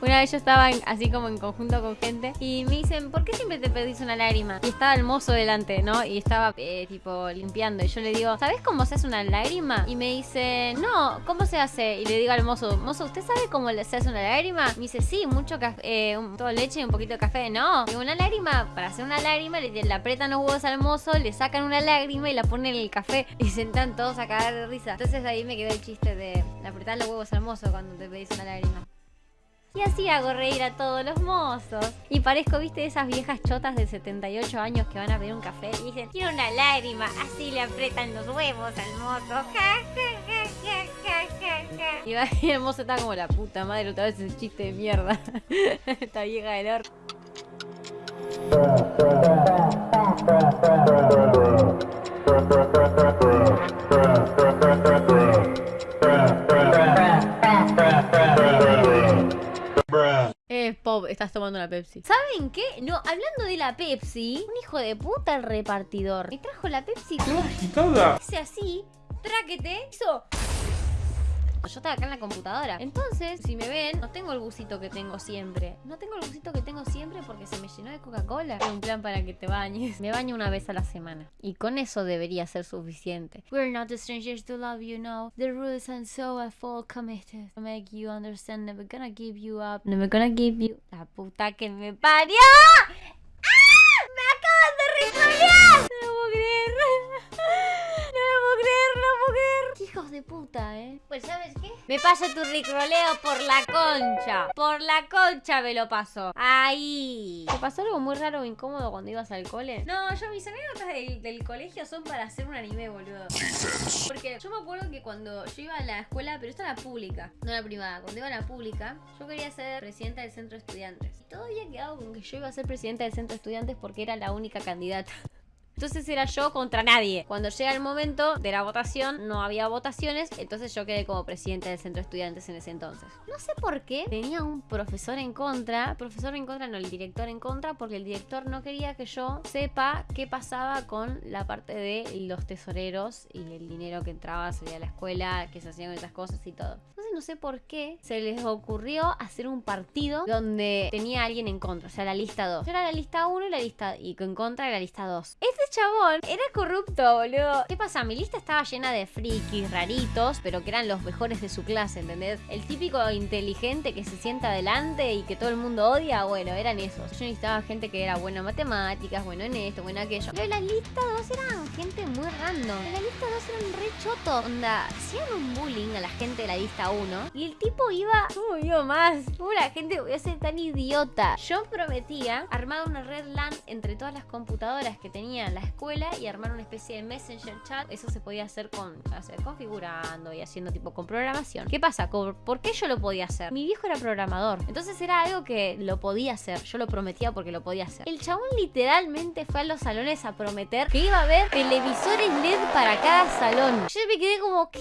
Una vez yo estaba así como en conjunto con gente y me dicen, ¿por qué siempre te pedís una lágrima? Y estaba el mozo delante, ¿no? Y estaba eh, tipo limpiando. Y yo le digo, ¿sabes cómo se hace una lágrima? Y me dice, no, ¿cómo se hace? Y le digo al mozo, mozo, ¿usted sabe cómo se hace una lágrima? Me dice, sí, mucho café, eh, todo leche y un poquito de café. No, y una lágrima, para hacer una lágrima, le, le apretan los huevos al mozo, le sacan una lágrima y la ponen en el café. Y sentan todos a cagar de risa. Entonces ahí me quedó el chiste de apretar los huevos al mozo cuando te pedís una lágrima. Y así hago reír a todos los mozos. Y parezco, viste, esas viejas chotas de 78 años que van a pedir un café y dicen, quiero una lágrima. Así le apretan los huevos al mozo. Y el mozo está como la puta madre, otra vez ese chiste de mierda. Esta vieja del orto. Estás tomando una Pepsi. ¿Saben qué? No, hablando de la Pepsi, un hijo de puta el repartidor. Me trajo la Pepsi. ¡Qué agitada! Hice así, tráquete, hizo yo estaba acá en la computadora. Entonces, si me ven, no tengo el busito que tengo siempre. No tengo el busito que tengo siempre porque se me llenó de Coca-Cola. Un plan para que te bañes. Me baño una vez a la semana. Y con eso debería ser suficiente. We're not strangers to love you, no. The rules and so I fall committed. To make you understand, never gonna give you up. Never gonna give you... La puta que me parió. Hijos de puta, ¿eh? Pues ¿sabes qué? Me paso tu ricroleo por la concha. Por la concha me lo paso. Ahí. ¿Te pasó algo muy raro o incómodo cuando ibas al cole? No, yo mis anécdotas del, del colegio son para hacer un anime, boludo. Porque yo me acuerdo que cuando yo iba a la escuela, pero esta era pública, no la privada. Cuando iba a la pública, yo quería ser presidenta del centro de estudiantes. Y todo había quedado con que yo iba a ser presidenta del centro de estudiantes porque era la única candidata. Entonces era yo contra nadie. Cuando llega el momento de la votación, no había votaciones, entonces yo quedé como presidente del centro de estudiantes en ese entonces. No sé por qué tenía un profesor en contra, profesor en contra, no, el director en contra, porque el director no quería que yo sepa qué pasaba con la parte de los tesoreros y el dinero que entraba, salía a la escuela, que se hacían esas cosas y todo. Entonces no sé por qué se les ocurrió hacer un partido donde tenía alguien en contra, o sea, la lista 2. Yo era la lista 1 y la lista y en contra de la lista 2. Este chabón era corrupto, boludo. ¿Qué pasa? Mi lista estaba llena de frikis raritos, pero que eran los mejores de su clase, ¿entendés? El típico inteligente que se sienta adelante y que todo el mundo odia, bueno, eran esos. Yo necesitaba gente que era buena en matemáticas, bueno en esto, bueno en aquello. Pero la lista 2 eran gente muy random. En la lista 2 eran re chotos. Onda, hacían un bullying a la gente de la lista 1 y el tipo iba... ¿Cómo iba más? ¿Cómo la gente voy a ser tan idiota? Yo prometía armar una red LAN entre todas las computadoras que tenía la escuela y armar una especie de messenger chat. Eso se podía hacer con, configurando y haciendo tipo con programación. ¿Qué pasa? ¿Por qué yo lo podía hacer? Mi viejo era programador. Entonces era algo que lo podía hacer. Yo lo prometía porque lo podía hacer. El chabón literalmente fue a los salones a prometer que iba a haber televisores LED para cada salón. Yo me quedé como, ¿qué?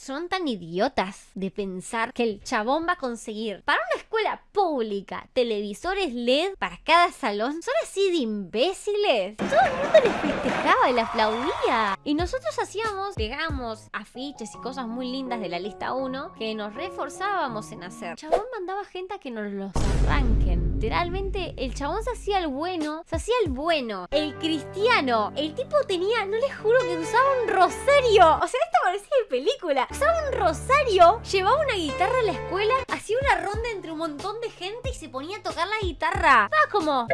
Son tan idiotas de pensar que el chabón va a conseguir para una escuela pública televisores LED para cada salón. ¿Son así de imbéciles? Todo el mundo les festejaba y le aplaudía. Y nosotros hacíamos, pegamos afiches y cosas muy lindas de la lista 1 que nos reforzábamos en hacer. El chabón mandaba gente a que nos los arranquen. Literalmente, el chabón se hacía el bueno, se hacía el bueno, el cristiano. El tipo tenía, no les juro que usaba un rosario. O sea, esto parecía película. Usaba un rosario, llevaba una guitarra a la escuela, hacía una ronda entre un montón de gente y se ponía a tocar la guitarra. Estaba como...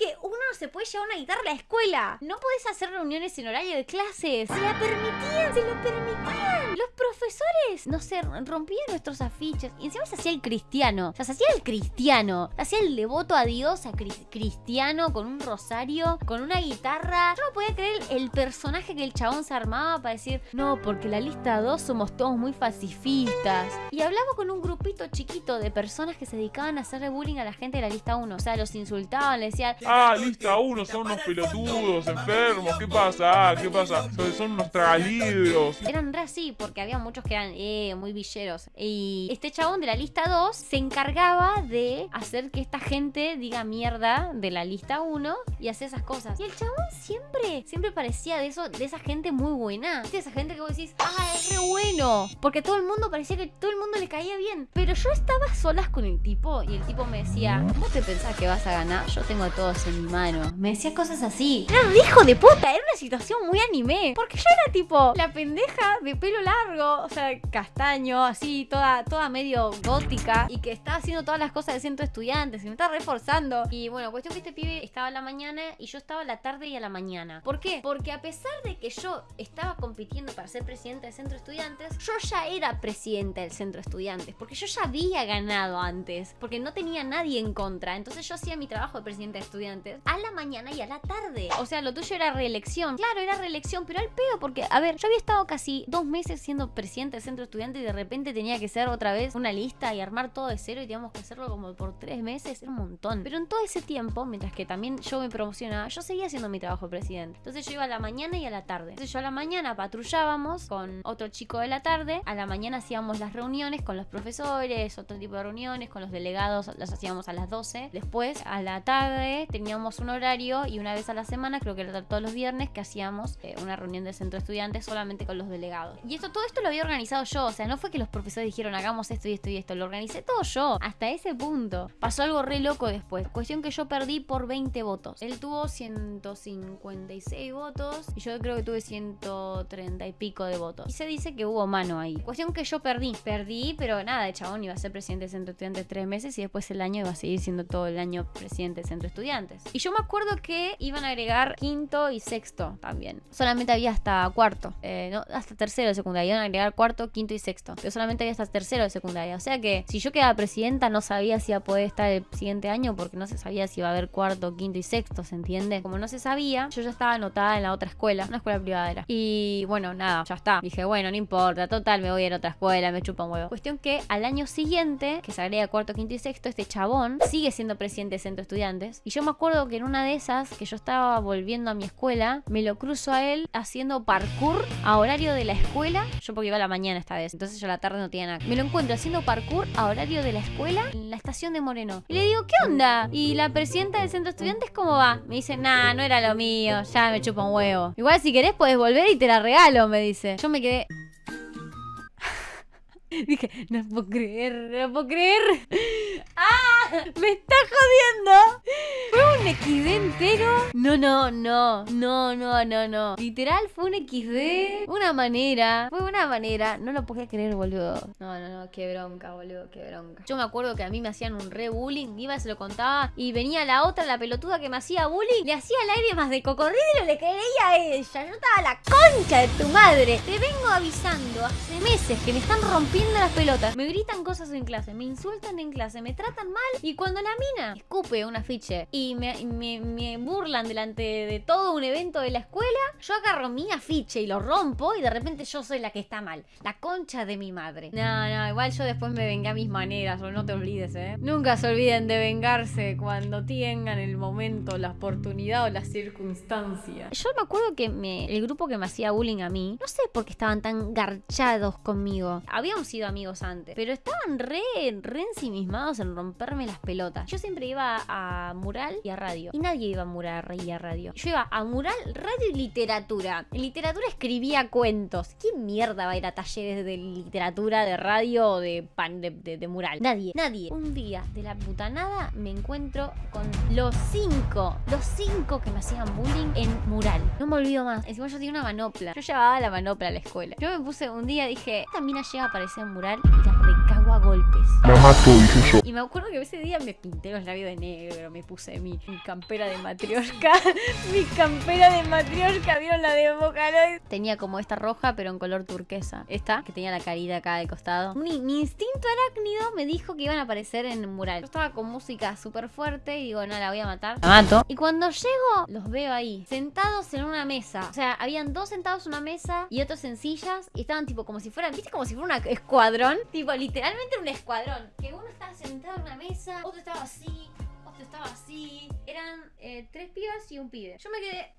¿Sabes que uno no se puede llevar una guitarra a la escuela? No podés hacer reuniones en horario de clases. Se la permitían, se lo permitían. Los profesores, no sé, rompían nuestros afiches. Y encima se hacía el cristiano. O sea, se hacía el cristiano. Se hacía el devoto a Dios, a cristiano, con un rosario, con una guitarra. Yo no podía creer el personaje que el chabón se armaba para decir, no, porque la lista 2 somos todos muy pacifistas. Y hablaba con un grupito chiquito de personas que se dedicaban a hacerle bullying a la gente de la lista 1. O sea, los insultaban, le decían, Ah, lista uno, son unos pelotudos, enfermos, ¿qué pasa? Ah, ¿qué pasa? Son, unos tragalibros. Eran re así, porque había muchos que eran eh, muy villeros. Y este chabón de la lista 2 se encargaba de hacer que esta gente diga mierda de la lista 1 y hacer esas cosas. Y el chabón siempre, siempre parecía de eso, de esa gente muy buena. De esa gente que vos decís, ah, es re bueno. Porque todo el mundo parecía que todo el mundo le caía bien. Pero yo estaba solas con el tipo y el tipo me decía, ¿vos te pensás que vas a ganar? Yo tengo a en mi mano. Me decía cosas así. Era un hijo de puta, era una situación muy anime. Porque yo era tipo la pendeja de pelo largo, o sea, castaño, así, toda, toda medio gótica. Y que estaba haciendo todas las cosas de centro de estudiantes y me estaba reforzando. Y bueno, cuestión que este pibe estaba a la mañana y yo estaba a la tarde y a la mañana. ¿Por qué? Porque a pesar de que yo estaba compitiendo para ser presidente del centro estudiantes, yo ya era presidenta del centro estudiantes. Porque yo ya había ganado antes. Porque no tenía nadie en contra. Entonces yo hacía mi trabajo de presidente de estudiantes a la mañana y a la tarde. O sea, lo tuyo era reelección. Claro, era reelección, pero al pedo porque, a ver, yo había estado casi dos meses siendo presidente del centro de estudiantes y de repente tenía que ser otra vez una lista y armar todo de cero y teníamos que hacerlo como por tres meses. Era un montón. Pero en todo ese tiempo, mientras que también yo me promocionaba, yo seguía haciendo mi trabajo de presidente. Entonces yo iba a la mañana y a la tarde. Entonces yo a la mañana patrullábamos con otro chico de la tarde. A la mañana hacíamos las reuniones con los profesores, otro tipo de reuniones, con los delegados las hacíamos a las 12. Después, a la tarde, teníamos un horario y una vez a la semana, creo que era todos los viernes, que hacíamos eh, una reunión del centro de estudiantes solamente con los delegados. Y esto, todo esto lo había organizado yo, o sea, no fue que los profesores dijeron hagamos esto y esto y esto, lo organicé todo yo, hasta ese punto. Pasó algo re loco después, cuestión que yo perdí por 20 votos. Él tuvo 156 votos y yo creo que tuve 130 y pico de votos. Y se dice que hubo mano ahí. Cuestión que yo perdí, perdí, pero nada, el chabón iba a ser presidente del centro de estudiantes tres meses y después el año iba a seguir siendo todo el año presidente del centro de Y yo me acuerdo que iban a agregar quinto y sexto también. Solamente había hasta cuarto, eh, no, hasta tercero de secundaria. Iban a agregar cuarto, quinto y sexto. Pero solamente había hasta tercero de secundaria. O sea que si yo quedaba presidenta no sabía si iba a poder estar el siguiente año porque no se sabía si iba a haber cuarto, quinto y sexto, ¿se entiende? Como no se sabía, yo ya estaba anotada en la otra escuela, una escuela privada era. Y bueno, nada, ya está. Dije, bueno, no importa, total, me voy a ir a otra escuela, me chupa un huevo. Cuestión que al año siguiente, que se agrega cuarto, quinto y sexto, este chabón sigue siendo presidente del centro de estudiantes. Y yo me acuerdo que en una de esas, que yo estaba volviendo a mi escuela, me lo cruzo a él haciendo parkour a horario de la escuela. Yo porque iba a la mañana esta vez, entonces yo a la tarde no tenía nada. Me lo encuentro haciendo parkour a horario de la escuela en la estación de Moreno. Y le digo, ¿qué onda? Y la presidenta del centro de estudiantes, ¿cómo va? Me dice, nah, no era lo mío, ya me chupa un huevo. Igual si querés puedes volver y te la regalo, me dice. Yo me quedé... Dije, no puedo creer, no puedo creer. ¡Ah! ¡Me está jodiendo! ¿Fue un XD entero? No, no, no. No, no, no, no. Literal fue un XD. Una manera. Fue una manera. No lo podía creer, boludo. No, no, no. Qué bronca, boludo. Qué bronca. Yo me acuerdo que a mí me hacían un re bullying. Iba, se lo contaba. Y venía la otra, la pelotuda que me hacía bullying. Le hacía el aire más de cocodrilo. Le creía a ella. Yo estaba la concha de tu madre. Te vengo avisando hace meses que me están rompiendo las pelotas. Me gritan cosas en clase. Me insultan en clase. Me tratan mal. Y cuando la mina escupe un afiche y me, me- burlan delante de todo un evento de la escuela, yo agarro mi afiche y lo rompo y de repente yo soy la que está mal. La concha de mi madre. No, no, igual yo después me vengué a mis maneras, o no te olvides, ¿eh? Nunca se olviden de vengarse cuando tengan el momento, la oportunidad o la circunstancia. Yo me acuerdo que me- el grupo que me hacía bullying a mí, no sé por qué estaban tan garchados conmigo. Habíamos sido amigos antes, pero estaban re, re ensimismados en romperme las pelotas. Yo siempre iba a mural y a radio. Y nadie iba a mural y a radio. Yo iba a mural, radio y literatura. En literatura escribía cuentos. ¿Quién mierda va a ir a talleres de literatura, de radio o de, pan, de, mural? Nadie, nadie. Un día de la puta nada me encuentro con los cinco, los cinco que me hacían bullying en mural. No me olvido más. Encima yo tenía una manopla. Yo llevaba la manopla a la escuela. Yo me puse un día, dije, esta mina llega a aparecer en mural y la recago a golpes. Mato, dije yo. Y me acuerdo que ese día me pinté los labios de negro, me puse mi, mi campera de matrioshka. mi campera de matrioshka, ¿vieron la de Vocaloid? Tenía como esta roja, pero en color turquesa. Esta, que tenía la carita acá de costado. Mi, mi instinto arácnido me dijo que iban a aparecer en un mural. Yo estaba con música súper fuerte y digo, no, la voy a matar. La mato. Y cuando llego, los veo ahí, sentados en una mesa. O sea, habían dos sentados en una mesa y otros en sillas. Y estaban tipo como si fueran, ¿viste? Como si fuera un escuadrón. Tipo, literalmente un escuadrón. Que uno estaba sentado en una mesa, otro estaba así, Esto estaba así. Eran eh, tres pibas y un pibe. Yo me quedé.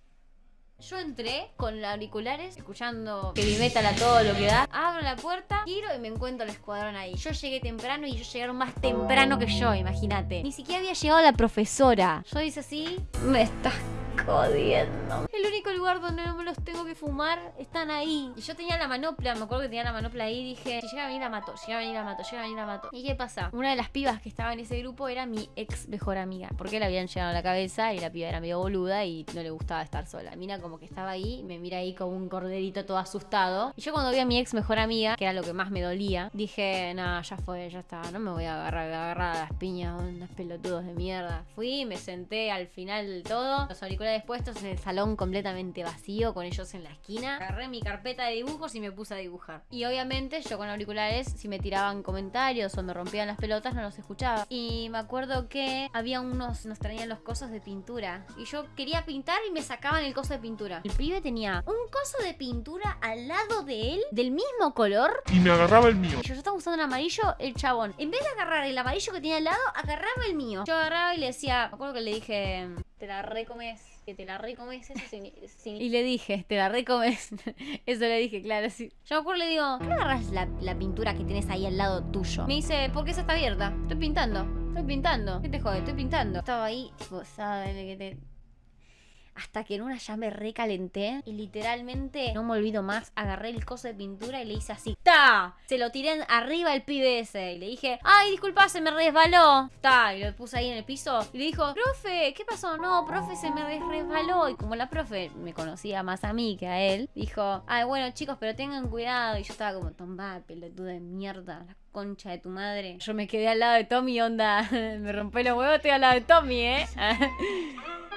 Yo entré con los auriculares, escuchando que mi metal a todo lo que da. Abro la puerta, giro y me encuentro el escuadrón ahí. Yo llegué temprano y ellos llegaron más temprano que yo, imagínate. Ni siquiera había llegado la profesora. Yo hice así, me estás jodiendo. El único lugar donde no me los tengo que fumar están ahí. Y yo tenía la manopla, me acuerdo que tenía la manopla ahí y dije, si llega a venir la mato, llega a venir la mato, llega a venir la mato. ¿Y qué pasa? Una de las pibas que estaba en ese grupo era mi ex mejor amiga. Porque le habían llegado a la cabeza y la piba era medio boluda y no le gustaba estar sola. Mira como que estaba ahí, me mira ahí como un corderito todo asustado. Y yo cuando vi a mi ex mejor amiga, que era lo que más me dolía, dije, nada, ya fue, ya está, no me voy a agarrar, a agarrar a las piñas, unos pelotudos de mierda. Fui, me senté al final del todo, los auriculares puestos en el salón completamente vacío, con ellos en la esquina. Agarré mi carpeta de dibujos y me puse a dibujar. Y obviamente yo con auriculares, si me tiraban comentarios o me rompían las pelotas, no los escuchaba. Y me acuerdo que había unos, nos traían los cosos de pintura. Y yo quería pintar y me sacaban el coso de pintura. El pibe tenía un coso de pintura al lado de él, del mismo color. Y me agarraba el mío. Y yo, yo estaba usando el amarillo, el chabón. En vez de agarrar el amarillo que tenía al lado, agarraba el mío. Yo agarraba y le decía, me acuerdo que le dije, te la recomes que te la recomes, eso signi- signi- Y le dije, te la recomes. eso le dije, claro, sí. Yo me acuerdo le digo, ¿por qué agarras la, la pintura que tienes ahí al lado tuyo? Me dice, porque esa está abierta. Estoy pintando. Estoy pintando. ¿Qué te jode? Estoy pintando. Estaba ahí, tipo, ¿sabes que te.? Hasta que en una ya me recalenté y literalmente no me olvido más. Agarré el coso de pintura y le hice así. ¡Ta! Se lo tiré arriba al pibe ese. Y le dije, ¡ay, disculpa, se me resbaló! ¡Ta! Y lo puse ahí en el piso. Y le dijo, profe, ¿qué pasó? No, profe, se me res- resbaló. Y como la profe me conocía más a mí que a él, dijo, ¡ay, bueno, chicos, pero tengan cuidado! Y yo estaba como, tomá, pelotuda de mierda. La concha de tu madre. Yo me quedé al lado de Tommy, onda. me rompé los huevos, estoy al lado de Tommy, ¿eh?